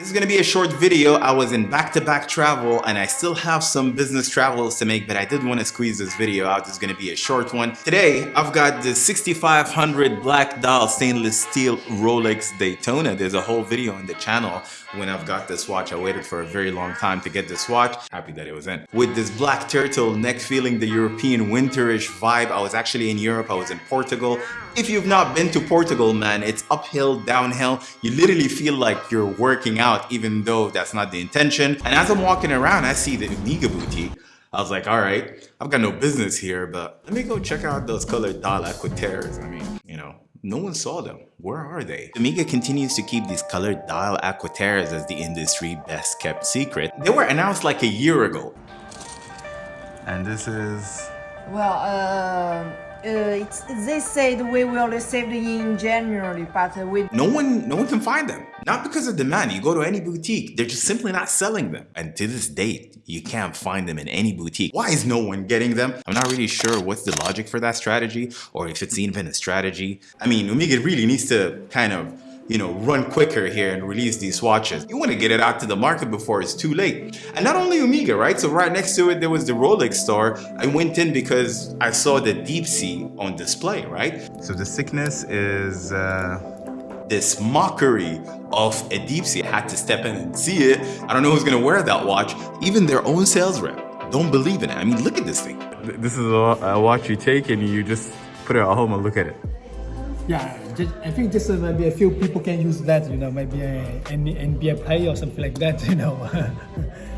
This is going to be a short video. I was in back-to-back -back travel and I still have some business travels to make, but I did want to squeeze this video out. Is going to be a short one. Today, I've got the 6500 black dial stainless steel Rolex Daytona. There's a whole video on the channel when I've got this watch. I waited for a very long time to get this watch. Happy that it was in. With this black turtle neck feeling the European winterish vibe. I was actually in Europe. I was in Portugal. If you've not been to Portugal, man, it's uphill, downhill. You literally feel like you're working out even though that's not the intention. And as I'm walking around, I see the Omega boutique. I was like, all right, I've got no business here, but let me go check out those colored dial Aquaterras. I mean, you know, no one saw them. Where are they? Omega continues to keep these colored dial Aquaterras as the industry best kept secret. They were announced like a year ago. And this is... Well, uh uh, they said we will receive in January, but we no one no one can find them. Not because of demand. You go to any boutique, they're just simply not selling them. And to this date, you can't find them in any boutique. Why is no one getting them? I'm not really sure what's the logic for that strategy, or if it's even a strategy. I mean, Omega really needs to kind of you know, run quicker here and release these watches. You want to get it out to the market before it's too late. And not only Omega, right? So right next to it, there was the Rolex store. I went in because I saw the Deep Sea on display, right? So the thickness is uh, this mockery of a Deep Sea. I had to step in and see it. I don't know who's gonna wear that watch. Even their own sales rep don't believe in it. I mean, look at this thing. This is a watch you take and you just put it at home and look at it. Yeah, just, I think just uh, maybe a few people can use that, you know, maybe an NBA player or something like that, you know.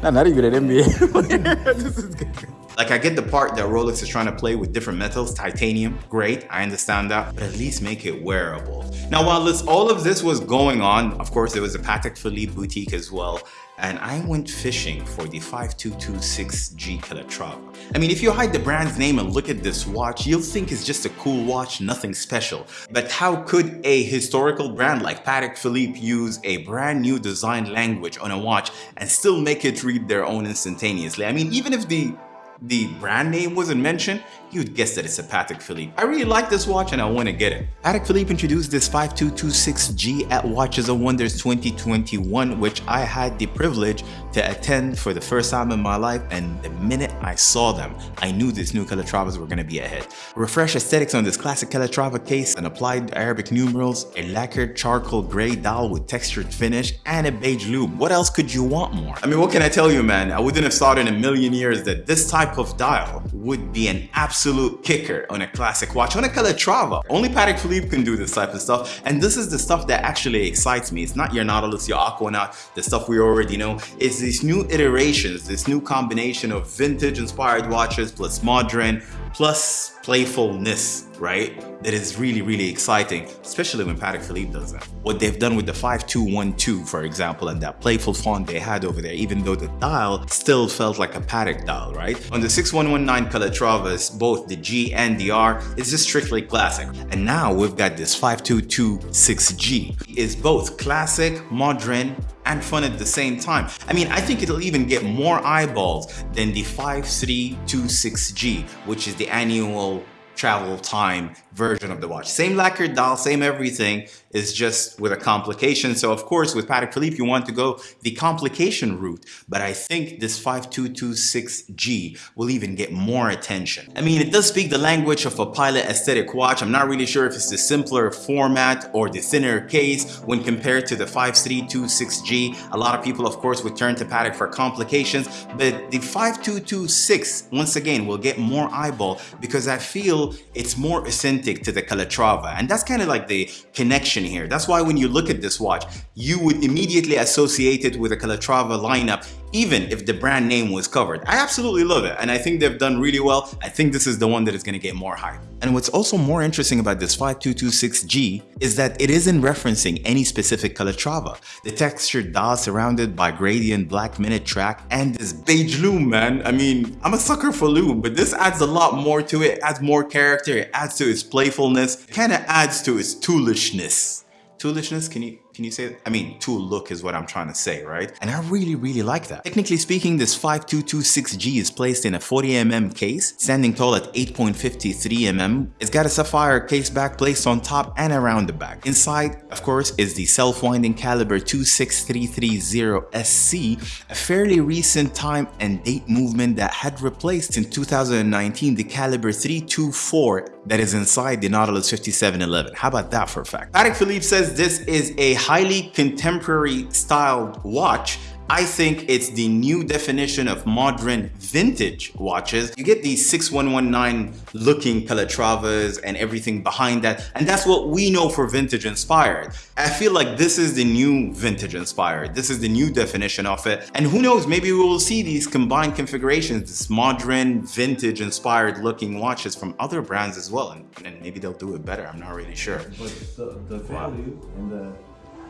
no, not even an NBA. this is good. Like I get the part that Rolex is trying to play with different metals, titanium, great, I understand that, but at least make it wearable. Now while this, all of this was going on, of course there was a Patek Philippe boutique as well, and I went fishing for the 5226G Calatrava. I mean, if you hide the brand's name and look at this watch, you'll think it's just a cool watch, nothing special. But how could a historical brand like Patek Philippe use a brand new design language on a watch and still make it read their own instantaneously? I mean, even if the the brand name wasn't mentioned, you'd guess that it's a Patek Philippe. I really like this watch and I want to get it. Patek Philippe introduced this 5226G at Watches and Wonders 2021, which I had the privilege to attend for the first time in my life. And the minute I saw them, I knew these new Calatravas were going to be a hit. Refresh aesthetics on this classic Calatrava case and applied Arabic numerals, a lacquered charcoal gray dial with textured finish, and a beige lume. What else could you want more? I mean, what can I tell you, man? I wouldn't have thought in a million years that this type of dial would be an absolute kicker on a classic watch, on a Calatrava. Only Patek Philippe can do this type of stuff. And this is the stuff that actually excites me. It's not your Nautilus, your Aquanaut, the stuff we already know. It's these new iterations, this new combination of vintage inspired watches plus modern, plus playfulness, right? That is really, really exciting, especially when Patek Philippe does that. What they've done with the 5212, for example, and that playful font they had over there, even though the dial still felt like a Patek dial, right? On the 6119 Calatravas, both the G and the R is just strictly classic. And now we've got this 5226G. It's both classic, modern, and fun at the same time. I mean, I think it'll even get more eyeballs than the 5326G, which is the annual travel time version of the watch. Same lacquered dial, same everything, is just with a complication. So of course, with Patek Philippe, you want to go the complication route, but I think this 5226G will even get more attention. I mean, it does speak the language of a pilot aesthetic watch. I'm not really sure if it's the simpler format or the thinner case when compared to the 5326G. A lot of people, of course, would turn to Patek for complications, but the 5226, once again, will get more eyeball because I feel it's more authentic to the Calatrava. And that's kind of like the connection here. That's why when you look at this watch, you would immediately associate it with a Calatrava lineup even if the brand name was covered. I absolutely love it and I think they've done really well. I think this is the one that is going to get more hype. And what's also more interesting about this 5226G is that it isn't referencing any specific Calatrava. The textured dial surrounded by gradient black minute track and this beige lume, man. I mean, I'm a sucker for lume, but this adds a lot more to it. It adds more character, it adds to its playfulness, kind of adds to its toolishness. Toolishness, can you Can you say, I mean, tool look is what I'm trying to say, right? And I really, really like that. Technically speaking, this 5226G is placed in a 40mm case, standing tall at 8.53mm. It's got a sapphire case back placed on top and around the back. Inside, of course, is the self-winding caliber 26330SC, a fairly recent time and date movement that had replaced in 2019 the caliber 324 that is inside the Nautilus 5711. How about that for a fact? Patek Philippe says this is a highly contemporary styled watch I think it's the new definition of modern vintage watches. You get these 6119 looking Calatravas and everything behind that. And that's what we know for vintage inspired. I feel like this is the new vintage inspired. This is the new definition of it. And who knows, maybe we will see these combined configurations, this modern vintage inspired looking watches from other brands as well. And, and maybe they'll do it better. I'm not really sure. But the, the value and the,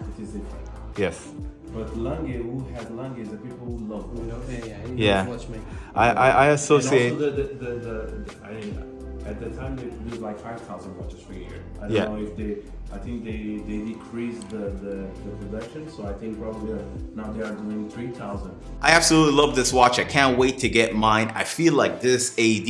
it is different. Yes. But Lange, who has Lange, is the people who love You know, yeah, yeah, Yeah. knows watchmaking. I, I, I And associate. also the, the, the, the, I mean, at the time they produced like 5,000 watches per year. I don't Yeah. know if they, I think they, they decreased the, the, the production, so I think probably uh, now they are doing 3,000. I absolutely love this watch. I can't wait to get mine. I feel like this AD,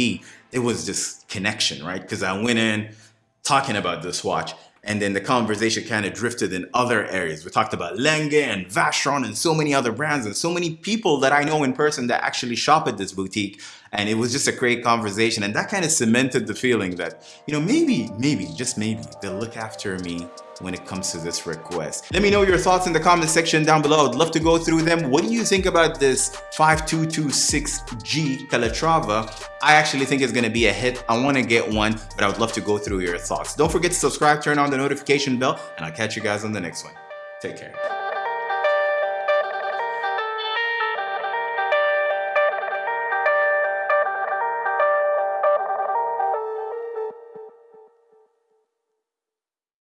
it was just connection, right? Because I went in talking about this watch and then the conversation kind of drifted in other areas. We talked about Lange and Vacheron and so many other brands and so many people that I know in person that actually shop at this boutique. And it was just a great conversation. And that kind of cemented the feeling that, you know, maybe, maybe, just maybe they'll look after me when it comes to this request. Let me know your thoughts in the comment section down below. I'd love to go through them. What do you think about this 5226G Calatrava? I actually think it's gonna be a hit. I wanna get one, but I would love to go through your thoughts. Don't forget to subscribe, turn on the notification bell, and I'll catch you guys on the next one. Take care.